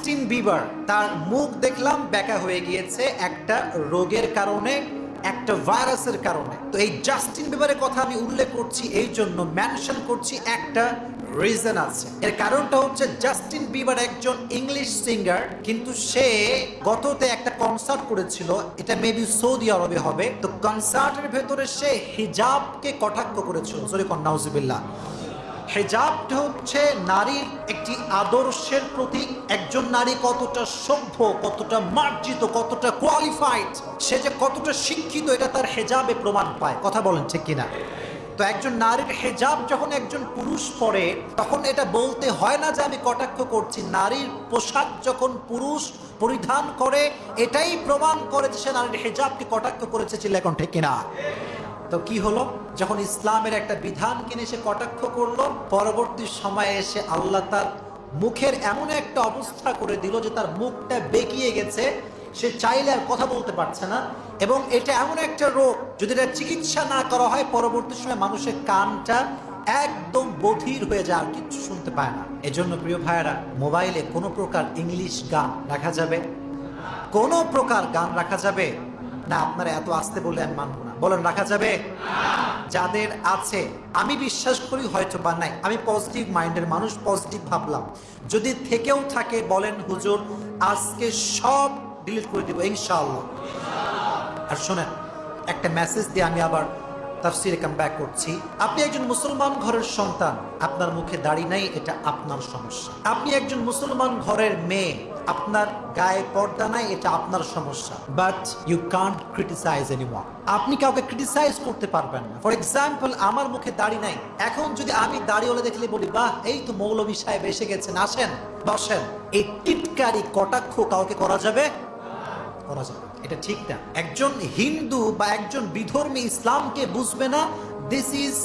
Justin Bieber, তার মুখ দেখলাম ব্যাকা হয়ে গিয়েছে একটা রোগের কারণে, একটা ভাইরাসের কারণে। তো এই জাস্টিন বিবারের কথা আমি উল্লেখ করছি, এই জন্য মেনশন করছি একটা রিজন আছে। এর কারণটা হচ্ছে জাস্টিন বিবার একজন ইংলিশ সিঙ্গার কিন্তু সে গততে একটা কনসার্ট করেছিল, এটা মেবি সৌদি আরবে হবে। তো কনসার্টের ভেতরে সে হিজাবকে কটাক্ষ করেছিল। সরি কন্নাউজিবিল্লাহ হেজাবটা হচ্ছে নারীর একটি আদর্শের প্রতীক। একজন নারী কতটা সভ্য, কতটা মার্জিত, কতটা কোয়ালিফাইড সে যে কতটা শিক্ষিত, এটা তার হেজাবে প্রমাণ পায়। কথা বলেন ঠিক কিনা? তো একজন নারীর হেজাব যখন একজন পুরুষ পরে, তখন এটা বলতে হয় না যে আমি কটাক্ষ করছি। নারীর পোশাক যখন পুরুষ পরিধান করে, এটাই প্রমাণ করে যে সে নারীর হেজাবকে কটাক্ষ করেছে ছিল এখন ঠিক কিনা। তো কি হলো? যখন ইসলামের একটা বিধান কিনে সে কটাক্ষ করল, পরবর্তী সময়ে এসে আল্লাহ তার মুখের এমন একটা অবস্থা করে দিল যে তার মুখটা বেঁকিয়ে গেছে, সে চাইলে আর কথা বলতে পারছে না। এবং এটা এমন একটা রোগ, যদি এটা চিকিৎসা না করা হয়, পরবর্তী সময় মানুষের কানটা একদম বধির হয়ে যায়, আর কিচ্ছু শুনতে পায় না। এজন্য প্রিয় ভাইয়েরা, মোবাইলে কোনো প্রকার ইংলিশ গান রাখা যাবে? কোনো প্রকার গান রাখা যাবে? না, আপনারা এত আসতে বলে আমি মানবো না। বলেন, রাখা যাবে? যাদের আছে, আমি বিশ্বাস করি হয়তো বা নাই। আমি পজিটিভ মাইন্ডের মানুষ পজিটিভ ভাবলাম। যদি থেকেও থাকে, বলেন, হুজুর, আজকে সব ডিলিট করে দিব, ইনশাআল্লাহ। আর শোনেন, একটা মেসেজ দিয়ে আমি আবার তাফসিরে কাম ব্যাক করছি। আপনি একজন মুসলমান ঘরের সন্তান, আপনার মুখে দাড়ি নাই, এটা আপনার সমস্যা। আপনি একজন মুসলমান ঘরের মেয়ে, আপনার গায়ে পর্দা নাই, এটা আপনার সমস্যা। But you can't criticize anyone আপনি কাউকে ক্রিটিসাইজ করতে পারবেন না। ফর এক্সাম্পল আমার মুখে দাড়ি নাই। এখন যদি আমি দাড়িওয়ালা দেখলে বলি, বাহ, এই তো মৌলভী সাহেব এসে গেছেন, আসেন, বসেন। এই টিটকারি কটাক্ষ কাউকে করা যাবে? করা যাবে। এটা ঠিক না। একজন হিন্দু বা একজন বিধর্মী ইসলামকে বুঝবে না this is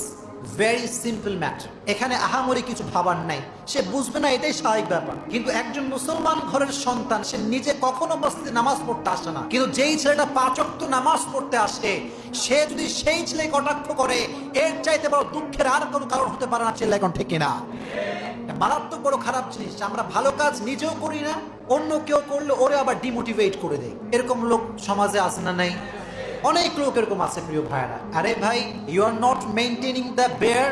very simple matter এখানে আহামরি কিছু ভাবার নাই। সে বুঝবে না, এটাই স্বাভাবিক ব্যাপার। কিন্তু একজন মুসলমান ঘরের সন্তান, সে নিজে কখনো মসজিদে নামাজ পড়তে আসে না। কিন্তু যেই ছেলেটা পাচক্ত নামাজ পড়তে আসে, সে যদি সেই ছেলে কটাক্ষ করে, এর চাইতে বড় দুঃখের আর কোনো কারণ হতে পারে না ছেলে এখন ঠিক না এটা মারাত্মক বড় খারাপ জিনিস আমরা ভালো কাজ নিজেও করি না, অন্য কেউ করলে ওরে আবার ডিমোটিভেট করে দেয়। এরকম লোক সমাজে আসে না নাই? অনেক লোক এরকম আছে প্রিয় ভাইরা আরে ভাই you are not maintaining the beard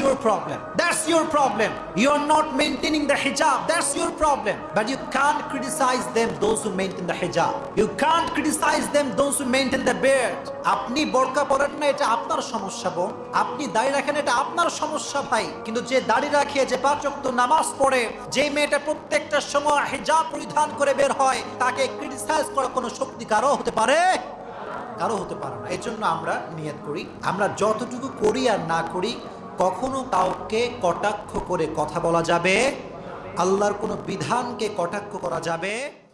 your problem that's your problem you are not maintaining the hijab that's your problem but you can't criticize them those who maintain the hijab you can't criticize them those who maintain the beard আপনি বোরকা পরেন না, এটা আপনার সমস্যা বোন। আপনি দাড়ি রাখেন, এটা আপনার সমস্যা ভাই। কিন্তু যে দাড়ি রাখে যে পাঁচ ওয়াক্ত নামাজ পড়ে, যে মেয়েটা প্রত্যেকটা সময় হিজাব পরিধান করে বের হয়, তাকে ক্রিটিসাইজ করার কোনো শক্তি কারও হতে পারে? কারও হতে পারে না। এই জন্য আমরা নিয়ত করি। আমরা যতটুকু করি আর না করি কখনো কাউকে কটাক্ষ করে কথা বলা যাবে? আল্লাহর কোনো বিধানকে কটাক্ষ করা যাবে?